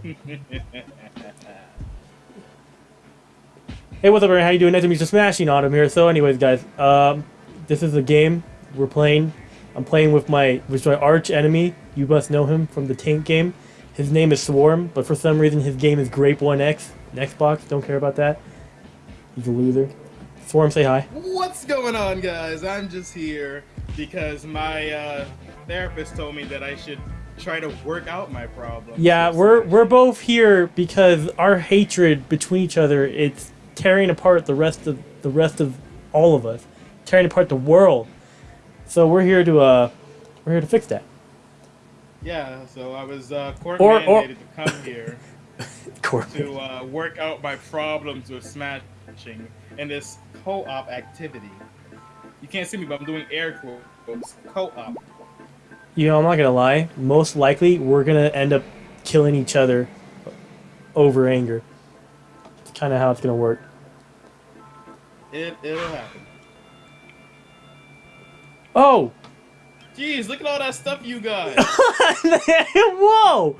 Hey, what's up, everyone? How you doing? Nice to meet you. Smashing Autumn here. So, anyways, guys, um, this is a game we're playing. I'm playing with my with my arch enemy. You must know him from the Tank game. His name is Swarm, but for some reason his game is Grape One X. Xbox. Don't care about that. He's a loser. Swarm, say hi. What's going on, guys? I'm just here because my uh, therapist told me that I should try to work out my problem. Yeah, we're we're both here because our hatred between each other it's tearing apart the rest of the rest of all of us, tearing apart the world. So we're here to uh, we're here to fix that. Yeah, so I was uh, court Or- or- mandated to come here to uh, work out my problems with smashing in this co-op activity. You can't see me, but I'm doing air quotes. Co-op. You know, I'm not gonna lie. Most likely, we're gonna end up killing each other over anger. It's kind of how it's gonna work. It it'll happen. Oh! Jeez, look at all that stuff you got. Whoa!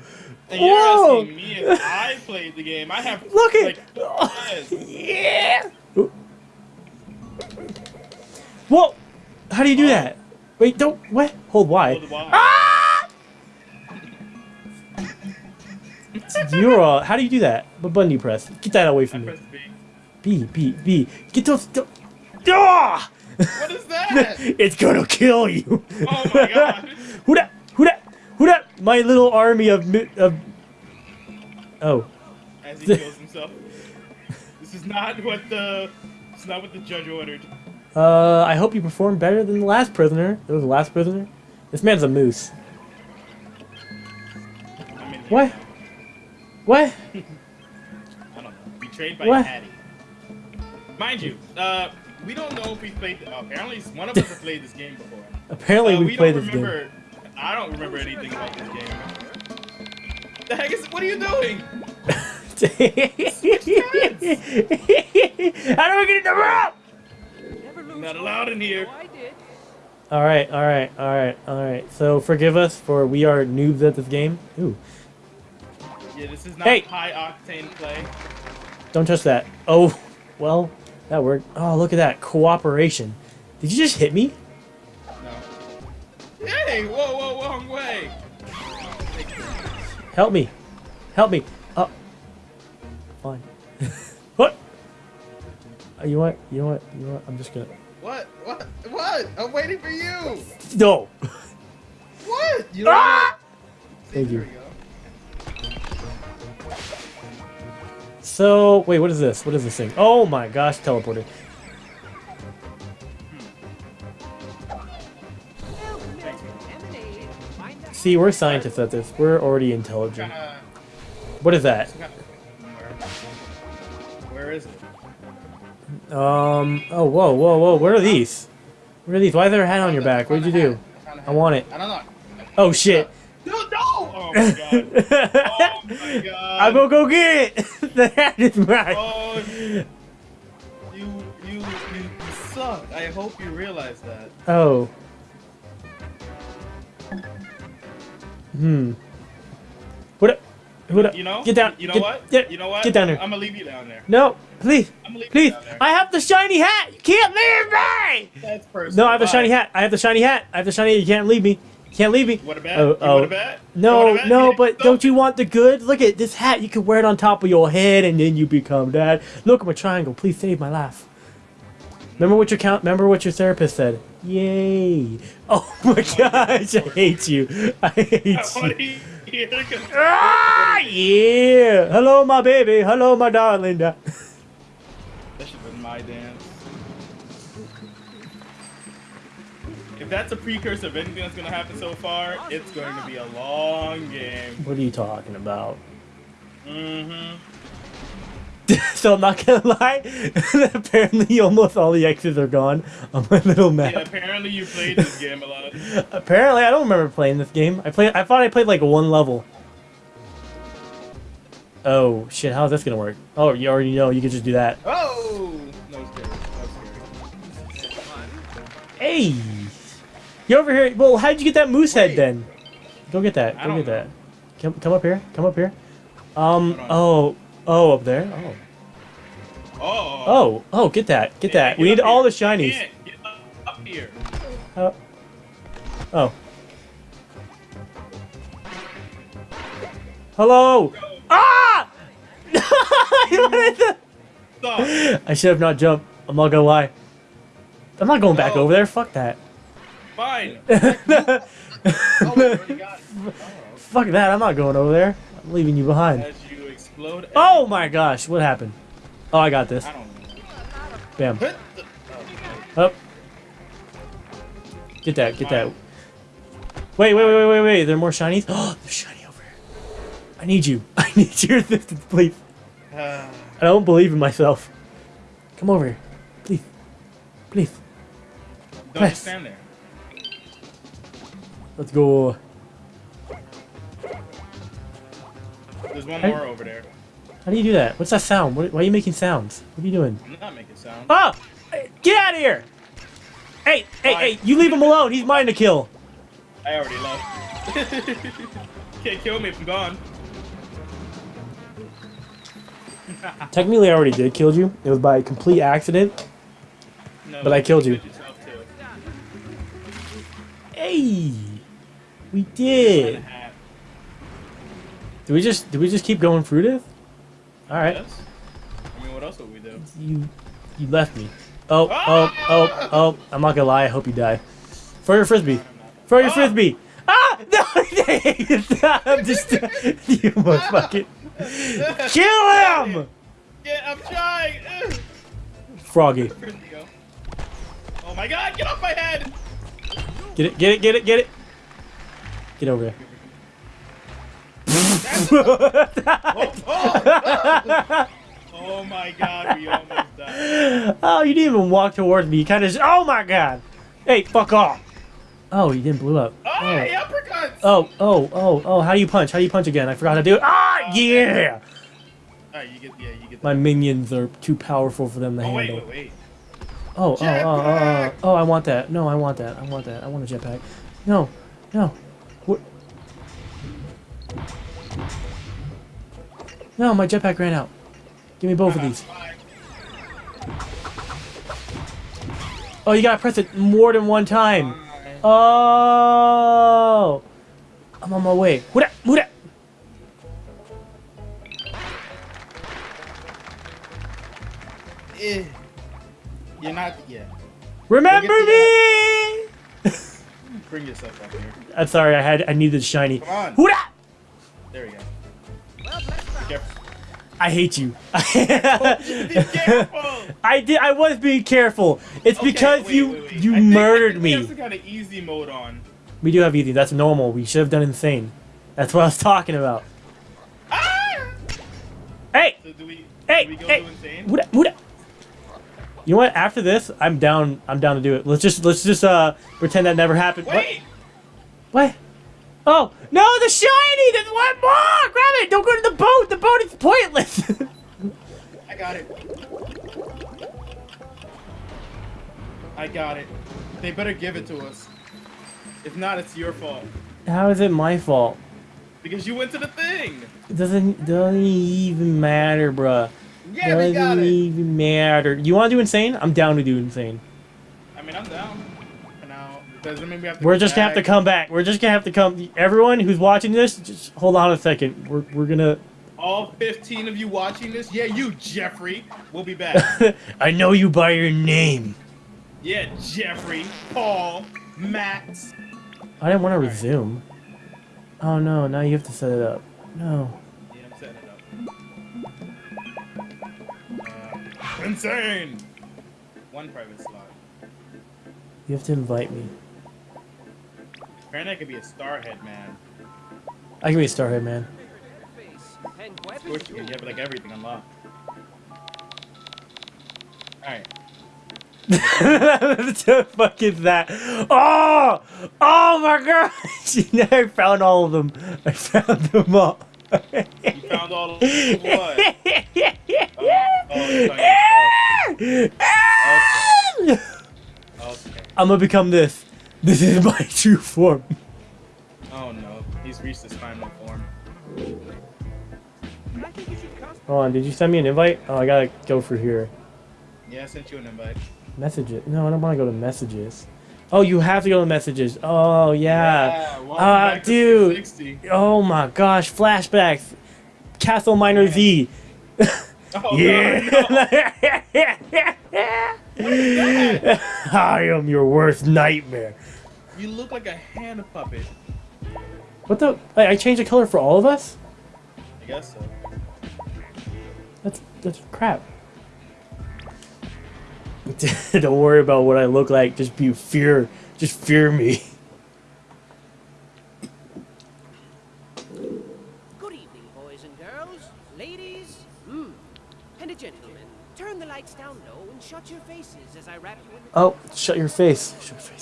And you're Whoa! asking me if I played the game. I have Look at- like. Yeah! Whoa! How do you do that? Wait, don't. What? Hold Y. Hold Y. Ah! You're uh, How do you do that? What button do you press? Get that away I from me. pressed B. B, B, B. Get those. th- Ah! What is that? it's gonna kill you. Oh my god. who that? Who that? Who that? My little army of of. Oh. As he kills himself. This is not what the. It's not what the judge ordered. Uh, I hope you perform better than the last prisoner. It was the last prisoner. This man's a moose. I'm in here. What? What? I don't know. Betrayed by What? Hatty. Mind you, uh, we don't know if we played. Apparently, one of us has played this game before. Apparently, Uh, we, we played don't this remember. I don't remember anything about this game. The heck is? What are you doing? game. How do we get in the room? Not allowed in here. All right, all right, all right, all right. So forgive us for we are noobs at this game. Ooh, Yeah, this is not Hey. high octane play. don't touch that. Oh, well, that worked. Oh, look at that cooperation. Did you just hit me? No. Hey! Whoa! Whoa! Wrong way. Help me, help me. Oh, fine. what? Uh, you know what? You know what? You know what? I'm just gonna. What? What? I'm waiting for you. No. What? You Ah! Thank you. So wait, what is this? What is this thing? Oh my gosh, teleporter. See, we're scientists at this. We're already intelligent. What is that? Where is it? Um. Oh, whoa, whoa, whoa. What are these? What are these? Why is there a hat on your back? What did you do? I want it. I don't know. Oh shit. No! No! Oh my god. Oh my god. I'm gonna go get it. the hat is mine. Oh, you, you, you, you suck. I hope you realize that. Oh. Hmm. What? a- What? a- You know? Get down. You know get, what? Get, you know what? Get down there. I'm gonna leave you down there. No, please, I'm gonna leave please. you down there. I have the shiny hat. You can't leave me. That's personal. No, I have the Bye. shiny hat. I have the shiny hat. I have the shiny. You can't leave me. You can't leave me. What a bet? Oh, you oh. want a oh. bet? No, bet? no, Yeah, but don't you want the good? Look at this hat. You can wear it on top of your head, and then you become dad. Look at my triangle. Please save my life. Remember what your count. Remember what your therapist said. Yay! Oh my gosh, I hate you. I hate you. To Ah, yeah! Hello, my baby. Hello, my darling. That should have been my dance. If that's a precursor of anything that's gonna happen so far, it's going to be a long game. What are you talking about? Mm-hmm. so I'm not gonna lie. Apparently, almost all the X's are gone on my little map. Yeah, apparently you played this game a lot. Apparently, I don't remember playing this game. I played. I thought I played like one level. Oh shit! How's this gonna work? Oh, you already know. You can just do that. Oh! No. That. Hey, you over here? Well, how'd you get that moose head then? Go get that. Go get that. Come, come up here. Come up here. Um. Oh. Oh, up there. Oh. Oh. Oh. Oh. Get that. Get that. We need all the shinies. Get, get up, up here. Oh. Oh. Hello. Ah! Stop. I should have not jumped. I'm not gonna lie. I'm not going back No. over there. Fuck that. Fine. Oh, we got it. Oh. Fuck that. I'm not going over there. I'm leaving you behind. As you explode. Oh my gosh. What happened? Oh, I got this. I don't know. Bam. Hit oh, Up. Get that. Get that. Wait, wait, wait, wait, wait, wait. There are more shinies? Oh, there's shiny over here. I need you. I need your assistance, please. Uh, I don't believe in myself. Come over here. Please. Please. don't Press. stand there. Let's go. There's one more over there. How do you do that? What's that sound? What, why are you making sounds? What are you doing? I'm not making sound. Ah! Get out of here! Hey, hey, Bye. hey, you leave him alone. He's mine to kill. I already left. Can't kill me if I'm gone. Technically, I already did kill you. It was by complete accident. No, But I killed you. Hey! We did. Do we just do we just keep going through this? All right. Yes. I mean, what else would we do? You you left me. Oh, oh, oh, oh. I'm not gonna lie, I hope you die. Throw your frisbee. Throw your Ah! frisbee. Ah! No! I'm just. you fucking. Kill him! Yeah, I'm trying. Froggy. Where'd he go? Oh my god, get off my head! Get it, get it, get it, get it. Get over here. Oh, oh. oh my god, we almost died. oh, you didn't even walk towards me. You kind of. just, Oh my god! Hey, fuck off! Oh, you didn't blow up. Oh, hey, uppercuts! Oh, oh, oh, oh! How do you punch? How do you punch again? I forgot how to do it. Ah, yeah! Alright, you get, yeah, you get My minions are too powerful for them to Oh, wait, handle. wait, wait. Oh, oh, oh, oh, oh, oh! I want that. No, I want that. I want that. I want a jetpack. No, no. No, my jetpack ran out. Give me both of these. Oh, you gotta press it more than one time. Oh! I'm on my way. Muda, muda. Eh. You're not, yeah. Remember me! Bring yourself up here. I'm sorry. I had. I needed shiny. Come on. Muda. There we go. I hate you. Careful! I did. I was being careful. It's Okay, because wait, you wait, wait. you I think- I murdered think We have me. some kind of easy mode on. We do have easy. That's normal. We should have done insane. That's what I was talking about. Ah! Hey, So do we, hey, do we go hey. Muda, muda. You know what? After this, I'm down. I'm down to do it. Let's just let's just uh pretend that never happened. What? Wait! What? Oh no, the shiny! There's one more! Grab it! Don't go to the boat. The boat is pointless. I got it. I got it. They better give it to us. If not, it's your fault. How is it my fault? Because you went to the thing! It doesn't doesn't even matter, bruh. Yeah, we got it! doesn't even matter. You want to do insane? I'm down to do insane. I mean, I'm down. Doesn't mean we have to We're just gonna have to come back. We're just gonna have to come. Everyone who's watching this, just hold on a second. We're we're gonna. All 15 of you watching this, yeah, you, Jeffrey, we'll be back. I know you by your name. yeah, Jeffrey, Paul, Max. I didn't want to resume. Oh no! Now you have to set it up. No. Yeah, I'm setting it up. Uh, insane! One private slot. You have to invite me. Apparently, I could be a starhead man. I can be a starhead man. Of course, you can. You have like everything unlocked. Alright. what the fuck is that? Oh! Oh my gosh! I found all of them. I found them all. You found all of them? what? Oh, you're talking Okay. I'm gonna become this. This is my true form. Oh no, he's reached his final form. I think you should custom. Hold on, did you send me an invite? Oh, I gotta go for here. Yeah, I sent you an invite. Messages. No, I don't want to go to messages. Oh, you have to go to messages. Oh, yeah. welcome Ah, back dude. 360. Oh my gosh, flashbacks. CastleMiner Z. Oh, Yeah. I am your worst nightmare. No. You look like a hand puppet. What the? Wait, I changed the color for all of us? I guess so. That's that's crap. Don't worry about what I look like. Just be fear. Just fear me. Good evening, boys and girls, ladies, mm, and a gentleman. Turn the lights down low and shut your faces as I wrap you in Oh, shut your face. Shut your face.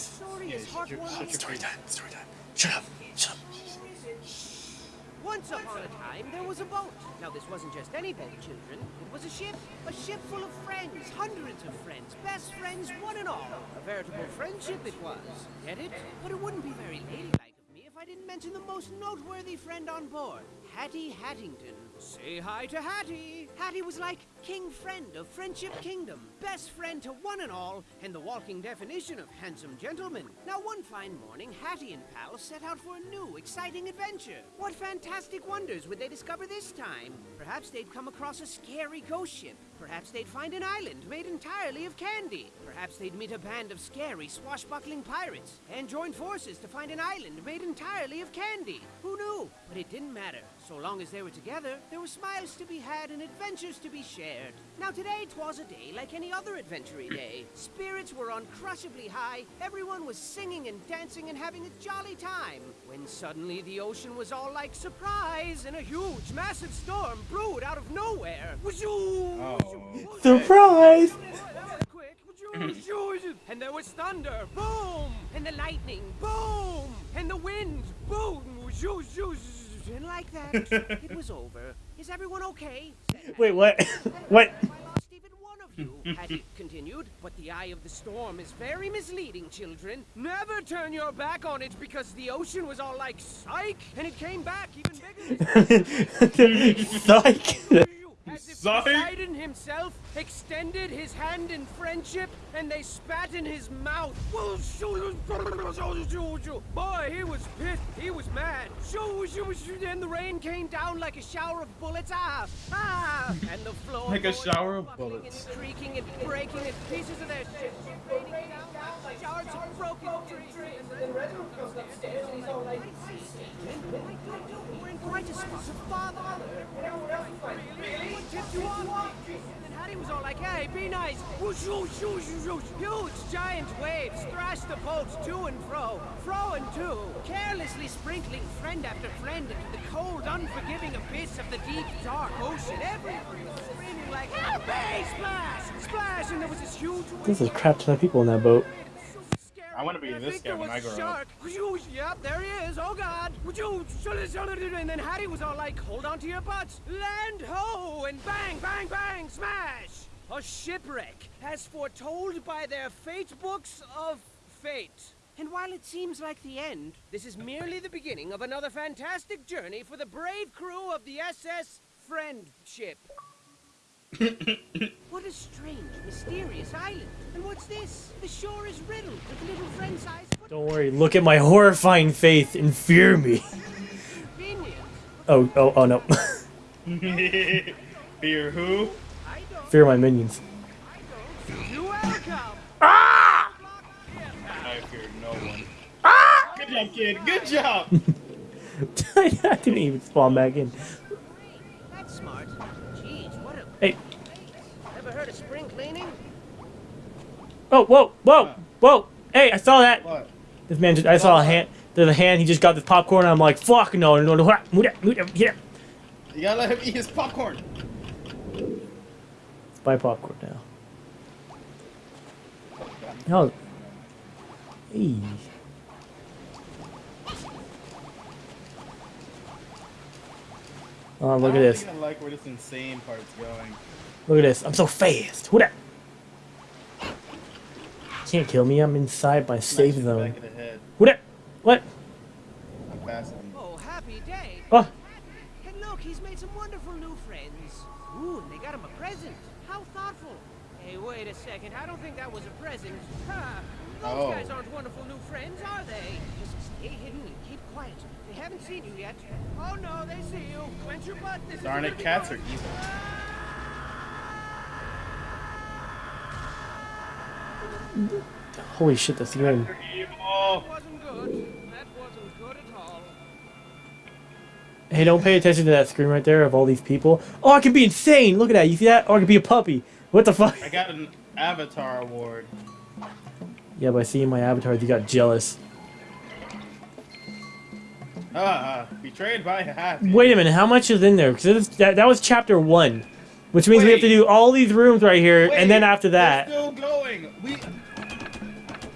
Your- shut heartwarming. your Story time. Story time. Shut up. Shut up. Once upon a time, there was a boat. Now, this wasn't just any boat, children. It was a ship. A ship full of friends. Hundreds of friends. Best friends, one and all. A veritable friendship it was. Get it? But it wouldn't be very ladylike of me if I didn't mention the most noteworthy friend on board. Hatty Hattington. Say hi to Hatty. Hatty was like king friend of Friendship Kingdom. Best friend to one and all, and the walking definition of handsome gentleman. Now, one fine morning, Hatty and pal set out for a new, exciting adventure. What fantastic wonders would they discover this time? Perhaps they'd come across a scary ghost ship. Perhaps they'd find an island made entirely of candy. Perhaps they'd meet a band of scary, swashbuckling pirates and join forces to find an island made entirely of candy. Who knew? But it didn't matter. So long as they were together, there were smiles to be had and adventures to be shared. Now today 'twas a day like any other adventury day. Spirits were uncrushably high, everyone was singing and dancing and having a jolly time. When suddenly the ocean was all like surprise and a huge, massive storm brewed out of nowhere. Oh. Surprise! And there was thunder, boom, and the lightning, boom, and the wind, boom, and like that, it was over. Is everyone okay? Wait, what? what? I lost even one of you, Hatty continued. But the eye of the storm is very misleading, children. Never turn your back on it because the ocean was all like psych, and it came back even bigger. Psych! As if Psych. Poseidon himself extended his hand in friendship, and they spat in his mouth. Boy, he was pissed. He was mad. Then the rain came down like a shower of bullets. Ah, ah! And the floor Like a shower of bullets. And creaking and breaking, and pieces of their ship raining down like shards of broken trees. And Red comes upstairs, and he's all like, We're in quite spot of bother. Really? What tipped you off? And Hatty was all like, hey, be nice. Whoosh, whoosh, whoosh, whoosh. Huge, giant waves thrashed the boats to and fro, fro and to, carelessly sprinkling friend after friend into the cold, unforgiving abyss of the deep, dark ocean. Everyone was screaming like, help me! Splash! Splash! And there was this huge There's a crap ton of people in that boat. I wanna be this guy when I grow up. up. Yep, there he is. Oh God. Would you and then Hatty was all like, "Hold on to your butts, land ho!" And bang, bang, bang, smash! A shipwreck, as foretold by their fate books of fate. And while it seems like the end, this is merely the beginning of another fantastic journey for the brave crew of the SS Friendship. What a strange, mysterious island. And what's this? The shore is riddled with little friend-sized Don't worry, look at my horrifying faith and fear me. Oh, oh, oh no. Fear who? Fear my minions. I don't. You're welcome. Ah! I fear no one. Ah! Good job, kid. Good job. I didn't even spawn back in. That's smart. Jeez, what a. Hey, Ever heard of spring cleaning? oh, whoa, whoa, whoa. Hey, I saw that. What? This man just, I saw a hand. There's a hand, he just got this popcorn, and I'm like, fuck, no, no, no, move that, move that, yeah. You gotta let him eat his popcorn. Let's buy popcorn now. Oh. Hey. Oh, look I at don't this. think I like where this insane part's going. Look at this. I'm so fast. Who that? Can't kill me. I'm inside my safe Smash in zone. Back the. Who that? What? I'm faster. Oh, happy day. Oh, And look, he's made some wonderful new friends. Ooh, and they got him a present. How thoughtful. Hey, wait a second. I don't think that was a present. Ha! Those Oh. guys aren't wonderful new friends, are they? Just stay hidden and keep quiet. They haven't seen you yet. Oh no, they see you. Clench your butt. This Darn it, be cats are evil. Holy shit, that's good. They're. That wasn't good. That wasn't good at all. Hey, don't pay attention to that screen right there of all these people. Oh, I can be insane. Look at that. You see that? Or I can be a puppy. What the fuck? I got an Avatar award. Yeah, by seeing my avatars, you got jealous. Ah, betrayed by happy. Wait a minute, how much is in there? Because that, that was chapter one, which means we have to do all these rooms right here, Wait, and then after that, They're still going. We.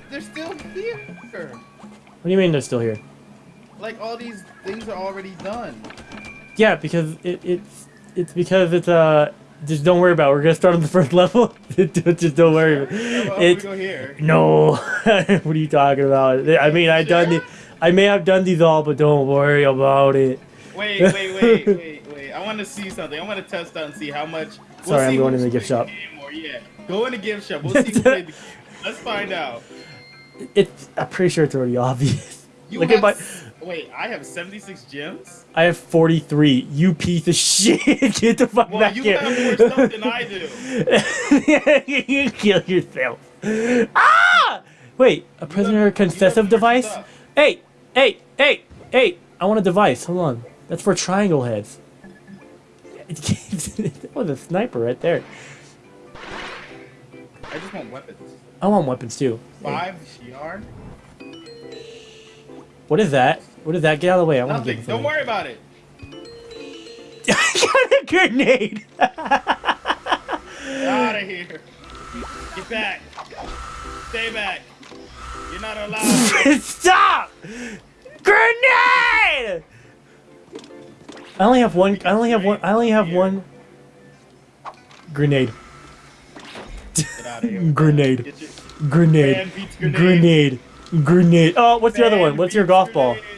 They're still here. what do you mean they're still here? Like all these things are already done. Yeah, because it, it's it's because it's uh just don't worry about. it. We're gonna start on the first level. just don't worry. About it. about we It's go here? no. what are you talking about? I mean, I've done the, I may have done these all, but don't worry about it. Wait, wait, wait, wait, wait. I want to see something. I want to test out and see how much. We'll Sorry, I'm going in the gift shop. Yeah, go in the gift shop. We'll see who played the game. Let's find out. It's I'm pretty sure it's already obvious. You Look have at my. Wait, I have 76 gems. I have 43. You piece of shit. Get the fuck Well, back you here. have more stuff than I do. you kill yourself. Ah! Wait, a prisoner you have device? stuff. Hey, hey, hey, hey! I want a device. Hold on. That's for triangle heads. that was a sniper right there. I just want weapons. I want weapons too. Hey, Five yarn. what is that? What is that? Get out of the way. I want to Nothing. Don't worry about it. I got a grenade. Out of here. Get back. Stay back. You're not allowed. Stop! Grenade! I only have one. I only have one. I only have one. Grenade. Get out of here. with that. Grenade. Grenade. Grenade. Grenade. Grenade. Oh, what's the other one? What's your golf ball? grenades.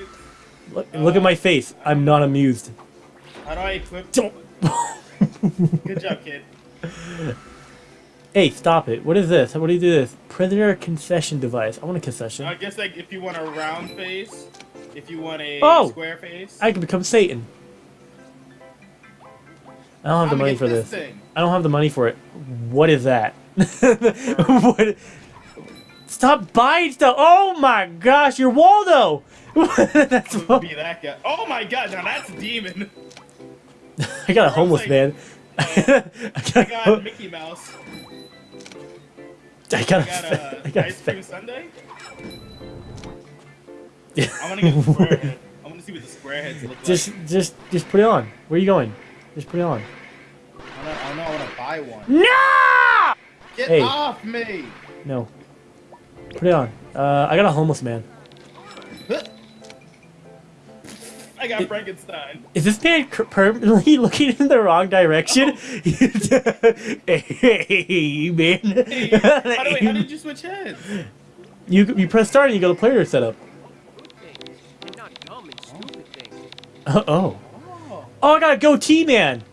Look, look at my face. I'm not amused. How do I equip? Don't. Good job, kid. hey, stop it. What is this? What do you do this? Prisoner concession device. I want a concession. I guess like if you want a round face, if you want a Oh! square face. I can become Satan. I don't have the I'ma money for this. I don't have the money for it. What is that? what? Stop buying stuff. Oh my gosh, you're Waldo. that's what, Be that guy. Oh my god, now that's a demon. I got a homeless like- man. I I got, got Mickey Mouse. I got, I got a, I a got uh, ice cream sundae. I want to get the square head. I want to see what the square heads look just, like. just, just put it on. Where are you going? Just put it on. I don't, I don't know. I want to buy one. No! Get Hey. off me! No. Put it on. Uh, I got a homeless man. I got Frankenstein. Is this man permanently looking in the wrong direction? hey, man. Hey, how, do, wait, how did you switch heads? You you press start and you go to player setup. Uh, oh. Oh. I got a goatee man.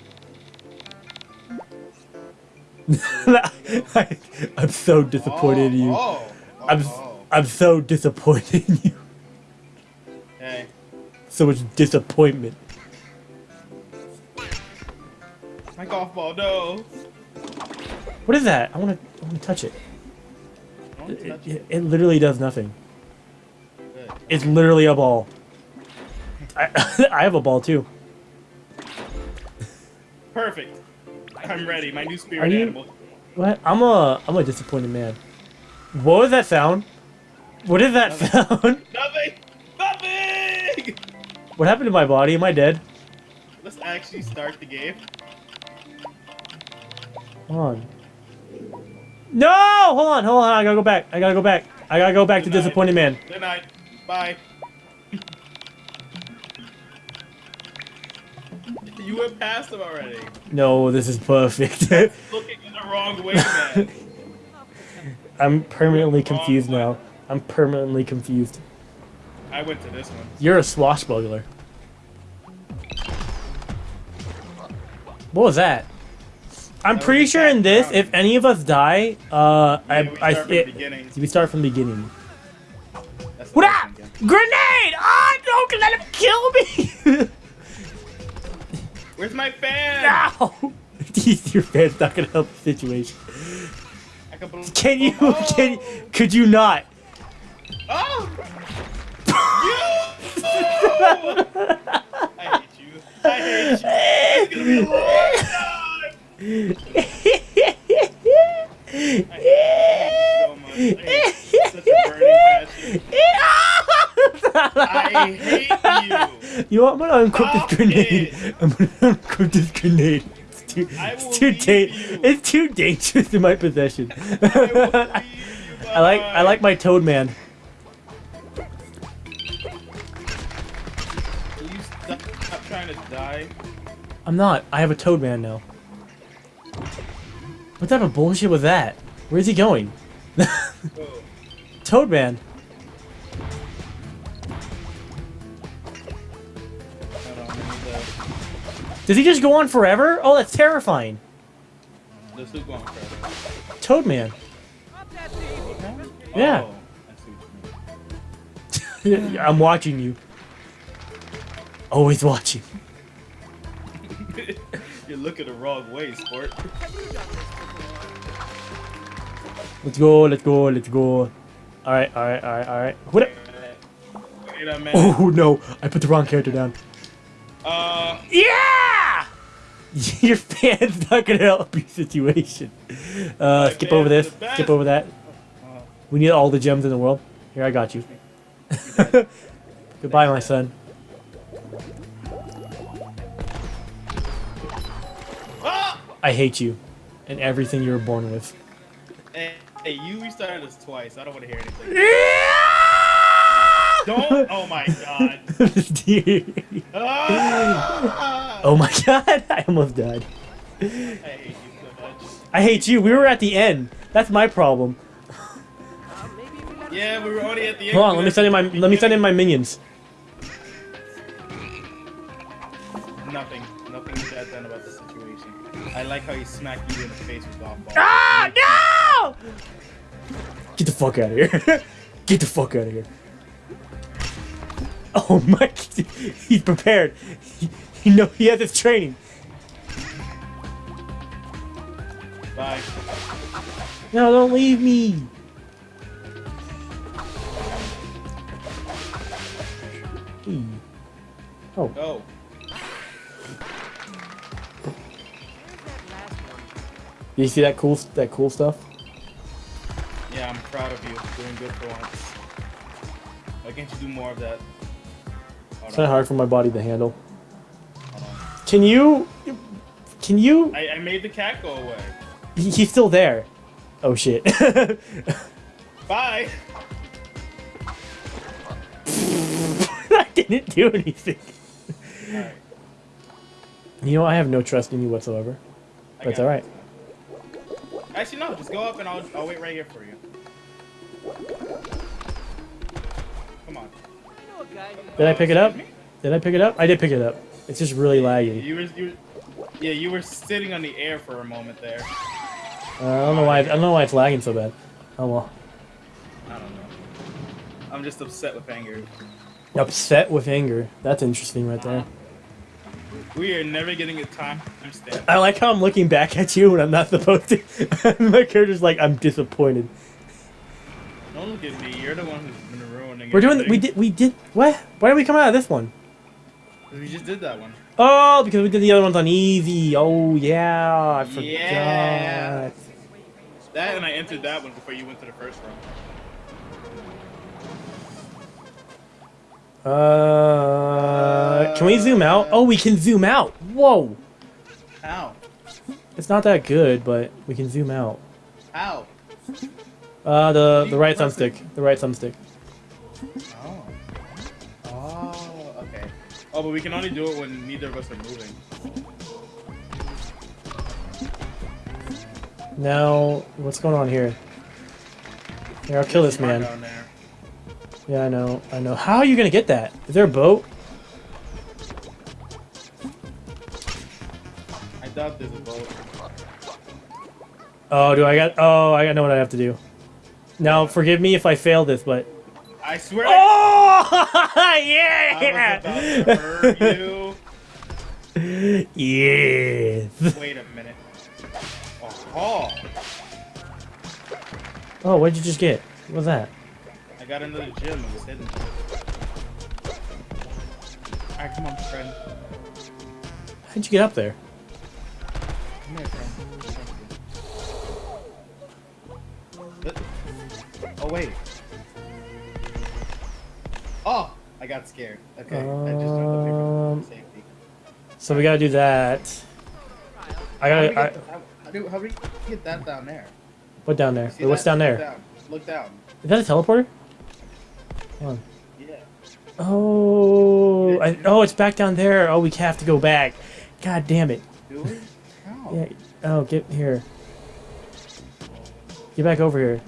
I, am so disappointed in you. Oh. oh. I'm oh. I'm so disappointed in you. Hey. So much disappointment. My golf ball, no. What is that? I want to I want to touch it. It, it. it. it literally does nothing. It's literally a ball. I I have a ball too. Perfect. I'm ready. My new spirit you- animal. What? I'm a I'm a disappointed man. What was that sound? What is that sound? Nothing. Nothing. What happened to my body? Am I dead? Let's actually start the game. Hold on. No! Hold on, hold on. I gotta go back. I gotta go back. I gotta go back to disappointed man. Good night. Bye. You went past him already. No, this is perfect. Looking in the wrong way, man. I'm permanently confused now. I'm permanently confused. I went to this one. You're a swashbuckler. What was that? I'm That pretty sure in this, if any of us die, uh, Yeah, I, we I, start from the it- beginning. we start from the beginning. That's What up? Grenade! Ah, don't let him kill me! Where's my fan? no! Your fan's not gonna help the situation. Can you? Oh! Can? Could you not? Oh! you! I hate you. I hate you. It's gonna be a long time. I hate you so much. I hate such a burning passion. I hate you. You know what? I'm gonna Stop this grenade. it. I'm gonna unequip this grenade. It's too, it's will too leave da- you. It's too dangerous in my possession. I will I like I like my Toad Man. Can you stop, stop trying to die? I'm not. I have a Toad Man now. What type of bullshit was that? Where's he going? Oh. Toad Man. Hold on, let me Does he just go on forever? Oh, that's terrifying. the, the soup going further. Toad Man. Up. Yeah. Oh, I see what you mean. I'm watching you. Always watching. You're looking the wrong way, sport. Let's go, let's go, let's go. Alright, alright, alright, alright. What? Wait a minute. Oh no, I put the wrong character down. Uh, Yeah! Your fan's not gonna help your situation. Uh, skip over this. Skip over that. We need all the gems in the world. Here, I got you. Goodbye, my son. ah! I hate you and everything you were born with. Hey, you restarted this twice. I don't want to hear anything. Don't. Don't. Oh my god. Ah! oh my god, I almost died. I hate you so much. I hate you. We were at the end. That's my problem. Maybe if we let Yeah, we were already at the end. Hold on, let me send in my let me send in my minions. Nothing. Nothing bad done about the situation. I like how he smacked you in the face with golf ball. Ah no! Get the fuck out of here. Get the fuck out of here. Oh my! He's prepared. He, he know he has his training. Bye. No, don't leave me. Hey. Oh, Go. Where's that last one? you see that cool that cool stuff? Yeah, I'm proud of you. Doing good for once. Why can't you do more of that? It's Hold kind of hard for my body to handle. Can you? Can you? I, I made the cat go away. He- He's still there. Oh shit. Bye. I didn't do anything. Alright. You know, I have no trust in you whatsoever. It's alright. Actually, no. Just go up and I'll, I'll wait right here for you. Did I pick it up? Did I pick it up? I did pick it up. It's just really laggy. You were, you were, yeah, you were sitting on the air for a moment there. Uh, I don't know why. I don't know why it's lagging so bad. Oh well. I don't know. I'm just upset with anger. Upset with anger. That's interesting right there. We are never getting a time stamp. I like how I'm looking back at you when I'm not supposed to. My character's like, I'm disappointed. Don't look at me. You're the one who's. We're doing. We did. We did. What? Why did we come out of this one? We just did that one. Oh, because we did the other ones on easy. Oh yeah, I forgot. Yeah. That and I entered that one before you went to the first round. Uh, can we zoom out? Oh, we can zoom out. Whoa, How? it's not that good, but we can zoom out. How? Uh, the the right thumbstick. The right thumbstick. But we can only do it when neither of us are moving. Now, what's going on here? Here, I'll kill this man. Yeah, I know. I know. How are you gonna get that? Is there a boat? I doubt there's a boat. Oh, do I got? Oh, I know what I have to do. Now, forgive me if I fail this, but. I swear. Oh I yeah! was about to hurt you. yes. Wait a minute. Oh, Oh, what did you just get? What was that? I got another gem. It was hidden. Alright, come on, friend. How'd you get up there? Come here, friend. Oh, wait. Oh! I got scared. Okay, I just here Um, safety. So we gotta do that. I How do gotta. I, how, how do, how do we get that down there? what down there? Wait, what's down Look there? down. Look down. Is that a teleporter? On. Yeah. Oh, I, oh, it's back down there. Oh, we have to go back. God damn it. Do we? How? Yeah. Oh, get here. Get back over here.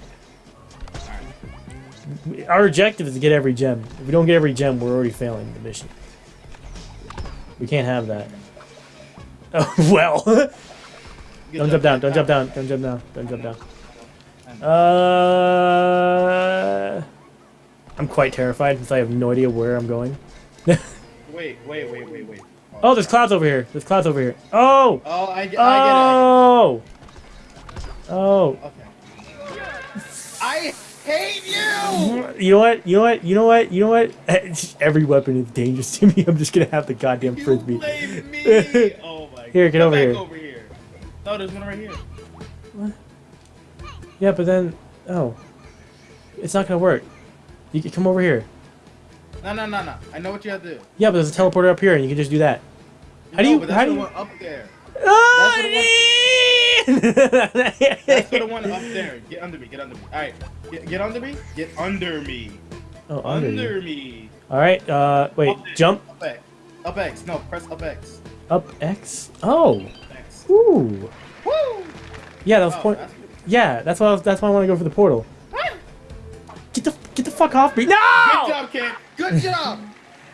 Our objective is to get every gem. If we don't get every gem, we're already failing the mission. We can't have that. Oh, well. Don't jump down. Don't jump down. Don't jump down. Don't jump down. Uh, I'm quite terrified since I have no idea where I'm going. Wait, wait, wait, wait, wait. Oh, there's clouds over here. There's clouds over here. Oh! Oh, I, get- I Oh! Oh! get it. Okay. I hate you! You know what? You know what? You know what? You know what? Every weapon is dangerous to me. I'm just gonna have the goddamn You frisbee. blame me! Oh my God. Here, get Come over here. over here. No, there's one right here. What? Yeah, but then, oh, it's not gonna work. You can come over here. No, no, no, no. I know what you have to do. Yeah, but there's a teleporter up here, and you can just do that. How do you? How do you? one up there. Oh, That's for the one up there. Get under me. Get under me. All right. Get, get under me. Get under me. oh, under. Under, me. All right. Uh, wait. Up. Jump Up X. Up X. No, press up X. up X. Oh. X. Ooh. Woo! Yeah, that was Oh, point. that's. Yeah, that's why. I was, that's why I want to go for the portal. Get the get the fuck off me! No! Good job, kid. Good job.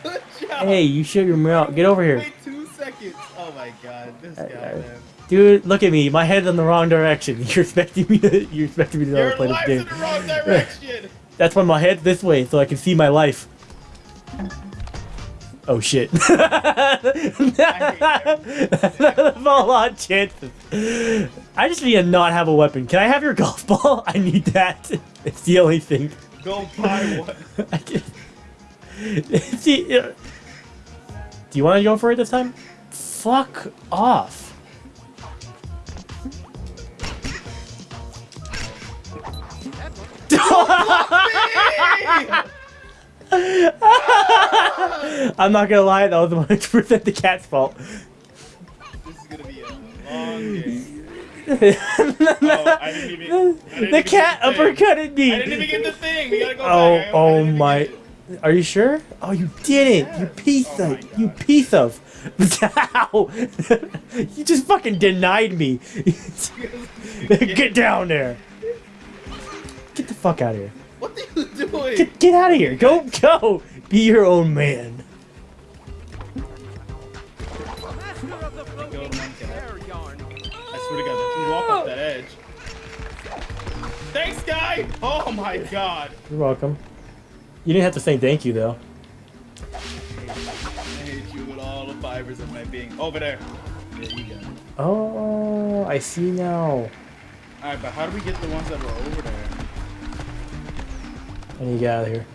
Good job. Hey, you shut your mouth. Get over here. Wait two seconds. Oh my god, this guy, man. Dude, look at me. My head's in the wrong direction. You're expecting me to. You're expecting me to know how Your play this game. in the wrong direction. That's why my head's this way, so I can see my life. Oh shit. Fall on chances. I just need to not have a weapon. Can I have your golf ball? I need that. It's the only thing. Go buy one. I can... See, uh, do you want to go for it this time? Fuck off. I'm not gonna lie, that was 100% the cat's fault. This is gonna be a long game. Oh, I didn't even. I didn't the cat the uppercutted me. I didn't even get the thing. We gotta go Oh, back. Oh my. Are you sure? Oh, you didn't. You Yes. piece Oh of. You piece of. Ow! you just fucking denied me. Get down there. Get the fuck out of here. What are you doing? Get, get out of here. Go, go. Be your own man. Master of the Go floating to one cat. hair yarn. I swear to God, you walk off that edge. Thanks, guy. Oh my God. You're welcome. You didn't have to say thank you, though. I hate you with all the fibers of my being. Over there. There you go. Oh, I see now. All right, but how do we get the ones that were over there? I need to get out of here.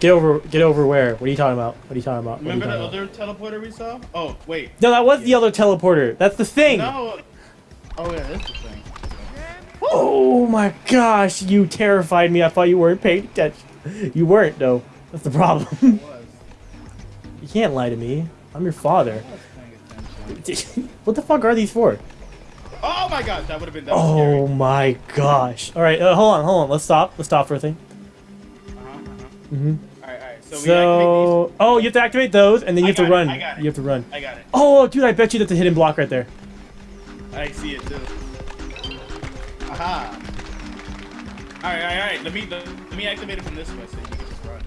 Get over, get over where? What are you talking about? What are you talking about? What are you Remember the about? other teleporter we saw? Oh, wait. No, that was the other teleporter. That's the thing. No. Oh yeah, that's the thing. Oh my gosh, you terrified me. I thought you weren't paying attention. You weren't, though. That's the problem. You can't lie to me. I'm your father. I was paying attention. what the fuck are these for? Oh my God, that would have been that Oh scary. my gosh. All right, uh, hold on, hold on. Let's stop. Let's stop for a thing. Uh-huh, uh-huh. Mm-hmm. All right, all right. So, we So, oh, you have to activate those, and then you I have to it, run. I got it. You have to run. I got it. Oh, dude, I bet you that's a hidden block right there. I see it too. Aha. All right, all right, all right. Let me let, me activate it from this way so you can just run.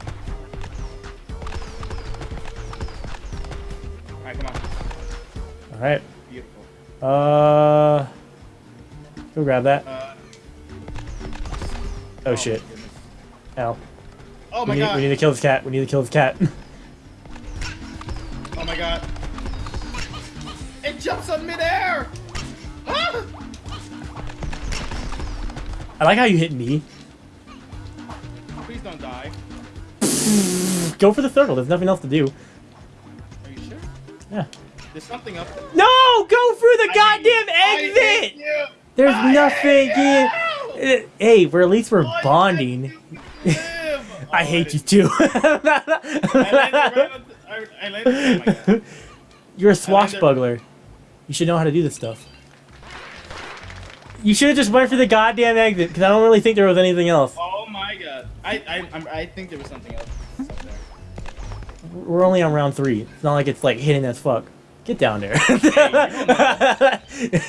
All right, come on. All right. Beautiful. Uh, go grab that. Uh, Oh shit. my. Ow. Oh We my need, god. we need to kill this cat. We need to kill this cat. Oh my god. It jumps on midair! Ah! I like how you hit me. Please don't die. Go for the circle. There's nothing else to do. Are you sure? Yeah. There's something up there. No! Go through the I goddamn I exit! There's I nothing in. Uh, Hey, we're at least we're bonding. did you live? I Oh, hate you too. I landed right on the- I- I landed- my God. You're a swashbuckler. You should know how to do this stuff. You should have just went for the goddamn exit because I don't really think there was anything else. Oh my god. I I I'm, think there was something else. We're only on round three. It's not like it's like hidden as fuck. Get down there.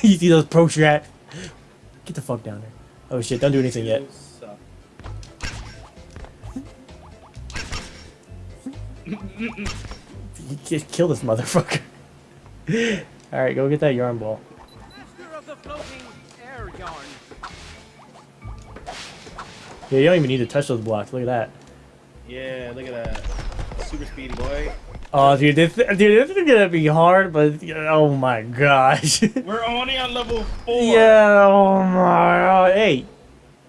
you see those pro strat? Get the fuck down there. Oh shit! Don't do anything yet. You suck. Just kill this motherfucker. All right, go get that yarn ball. Master of the floating air yarn. Yeah, you don't even need to touch those blocks. Look at that. Yeah, look at that. Super speedy boy. Oh, dude, this dude, this is gonna be hard, but oh my gosh. We're only on level four. yeah, oh my. God. Hey,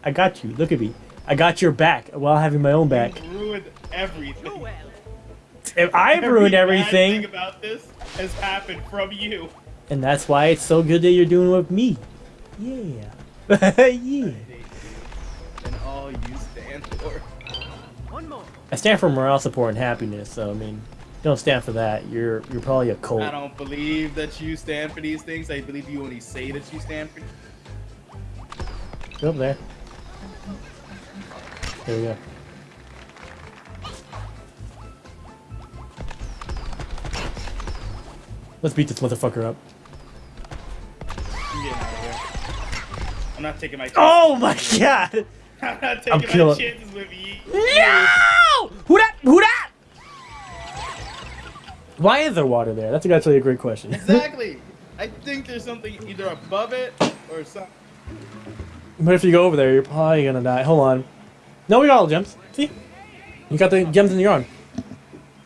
I got you. Look at me. I got your back while having my own back. You ruined everything. If I've Every ruined bad everything, about this has happened from you. and that's why it's so good that you're doing with me. Yeah. yeah. And all you stand for. One more. I stand for morale, support, and happiness. So I mean, don't stand for that. You're you're probably a cult. I don't believe that you stand for these things. I believe you only say that you stand for. Go up there. There we go. Let's beat this motherfucker up. I'm getting out of here. I'm not taking my oh chances. Oh my god! I'm not taking I'm my killing- chances with you. No! Who that? Who that? Why is there water there? That's actually a great question. Exactly. I think there's something either above it or something. but if you go over there, you're probably gonna die. Hold on. No, we got all the gems. See? You got the gems in your arm.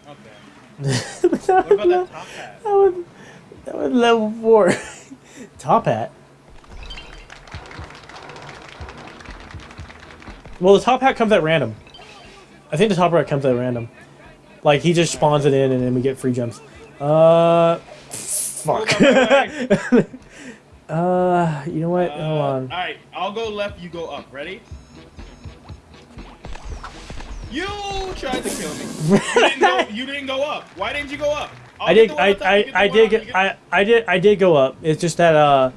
Okay. What about that top hat? That was, that was level four. Top hat. Well, the top hat comes at random. I think the top hat comes at random. Like he just spawns it in, and then we get free gems. Uh, fuck. Uh, you know what? Uh, Hold on. All right, I'll go left. You go up. Ready? You tried to kill me. You didn't go, you didn't go up. Why didn't you go up? I'll I did. I top, you I, I did get. I I did. I did go up. It's just that. Uh,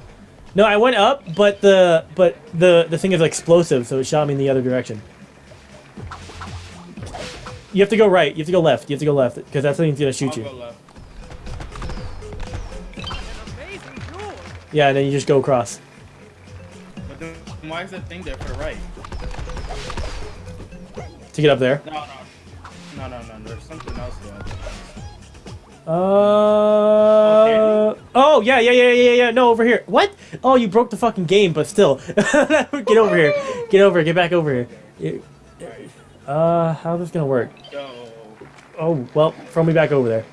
no, I went up, but the but the the thing is explosive, so it shot me in the other direction. You have to go right. You have to go left. You have to go left because that thing's gonna shoot you. go left. An amazing jewel. Yeah, and then you just go across. But then why is that thing there for the right? to get up there. No, no. No, no, no. There's something else there. Uh oh yeah yeah yeah yeah yeah no over here what oh you broke the fucking game but still get over here get over get back over here uh how's this gonna work Go. oh well throw me back over there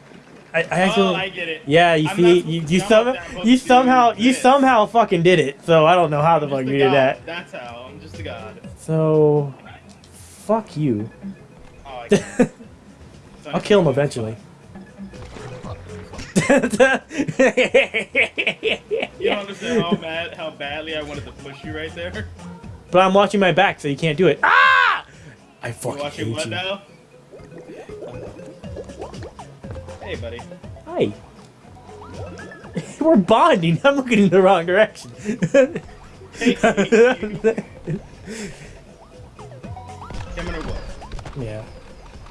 I, I actually Oh, I get it. yeah you I'm see you, you some up that, I'm you somehow you this. somehow fucking did it so I don't know how the fuck you did that That's how. I'm just a god. so fuck you Oh, I get it. I'll kill him eventually You don't understand how bad, how badly I wanted to push you right there. But I'm watching my back, so you can't do it. Ah! I You fucking watching hate what you. now? Hey, buddy. Hi. We're bonding. I'm looking in the wrong direction. Hey, Coming or yeah.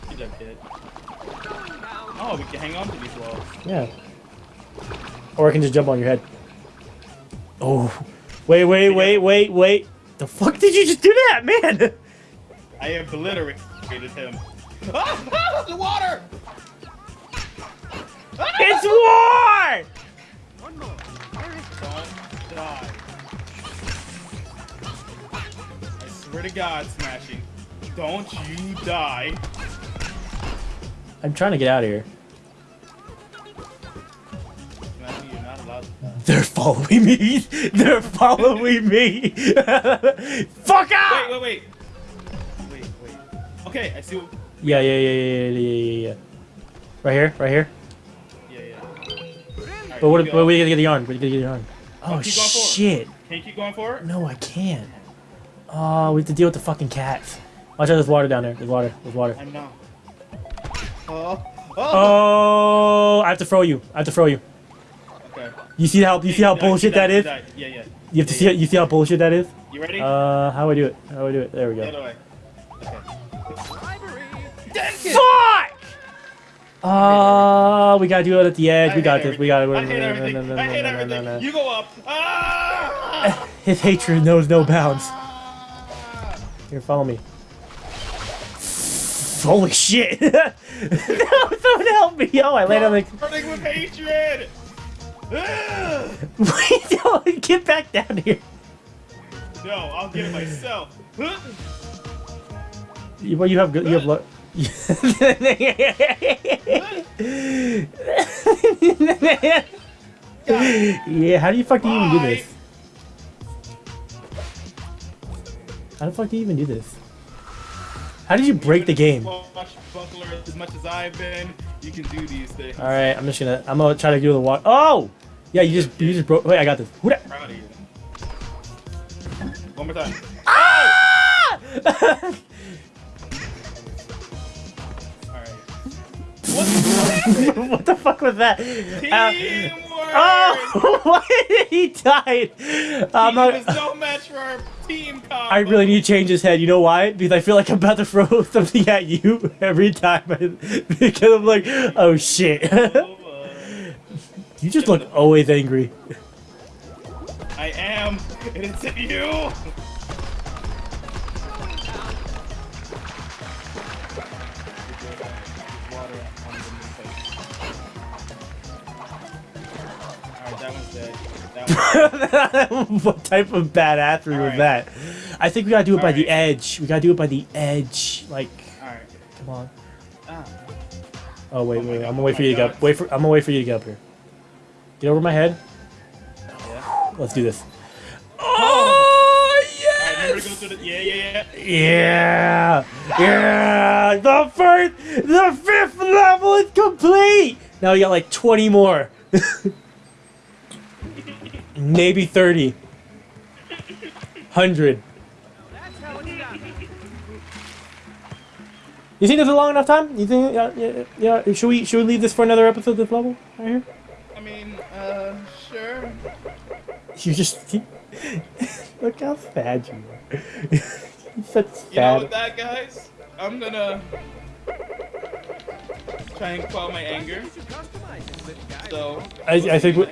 Good job, kid. Oh, we can hang on to these walls. Yeah. Or I can just jump on your head. Oh. Wait, wait, wait, wait, wait. The fuck did you just do that, man? I obliterated him. Ah! ah the water! Ah! It's war! One more. Die. I swear to God, smashing. Don't you die. I'm trying to get out of here. They're following me. They're following me. Fuck out! Wait, wait, wait. Okay, I see what. Yeah, yeah, yeah, yeah, yeah, yeah, yeah. Right here, right here. Yeah, yeah. Alright, But what? you But we gotta get the yarn. We gotta get the yarn. Oh keep shit! Can you keep going for it? No, I can't. Oh, we have to deal with the fucking cats. Watch out! There's water down there. There's water. There's water. I know. Oh. Oh. Oh, I have to throw you. I have to throw you. Okay. You see how you see how died, bullshit died, that you is? Yeah, yeah. You have to see yeah. you see how bullshit that is? You ready? Uh, how do I do it? How do I do it? There we the other go. way. Okay. Fuck! Uh, we gotta do it at the edge. I We got this. We got it. I hate everything. I hate everything. You go up. Ah! His hatred knows no bounds. Here, follow me. Holy shit! no, someone help me! Oh, I landed on the. Burning with hatred. Wait, no, get back down here. No, I'll get it myself. You, well, you have good. You have luck. yeah, how do you fuck do even do this? How the fuck do you even do this? How did you break the game? As much as I've been, you can do these things. All right, I'm just gonna. I'm gonna try to do the water. Oh, yeah, you just you just broke. Wait, I got this. Who that? Proud of you. One more time. Ah! Alright. What the fuck was that? Uh, oh, why he died? I'm He was not. no match for our team combo. I really need to change his head. You know why? Because I feel like I'm about to throw something at you every time. I, because I'm like, oh shit. You just look always angry. I am, and it's at you! what type of bad badassery was that? I think we gotta do it by the edge. We gotta do it by the edge. Like, Alright. come on. Ah. Oh wait, Oh wait. God, I'm gonna oh wait my for you to get up. Wait for. I'm gonna wait for you to get up here. Get over my head. Yeah. Let's do this. Oh yes! through the. Yeah, yeah, yeah. Yeah! Yeah! The first, the fifth level is complete! Now we got like 20 more. Maybe 30. 100. That's how it's done. You think this is a long enough time? You think, yeah, yeah, yeah, should we, should we leave this for another episode, this level? Right here? I mean, uh, sure. You just, look how sad you are. You're such You know what, that guys? I'm gonna try and quell my anger. You should customize it, little guy. So I- I think we-.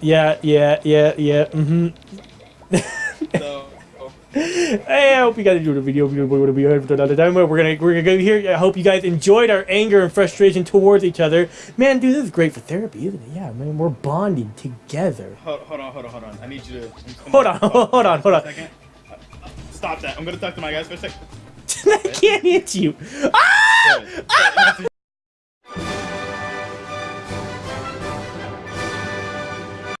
Yeah, yeah, yeah, yeah, mm-hmm. So Hey, I hope you guys enjoyed the video. We're gonna be here for another time. We're gonna we're gonna go here. I hope you guys enjoyed our anger and frustration towards each other. Man, dude, this is great for therapy, isn't it? Yeah, man, we're bonding together. hold, hold on, hold on, hold on. I need you to Hold on, hold on, hold on. A second. Uh, Stop that. I'm gonna talk to my guys for a second. I can't hit you. Ah! Good.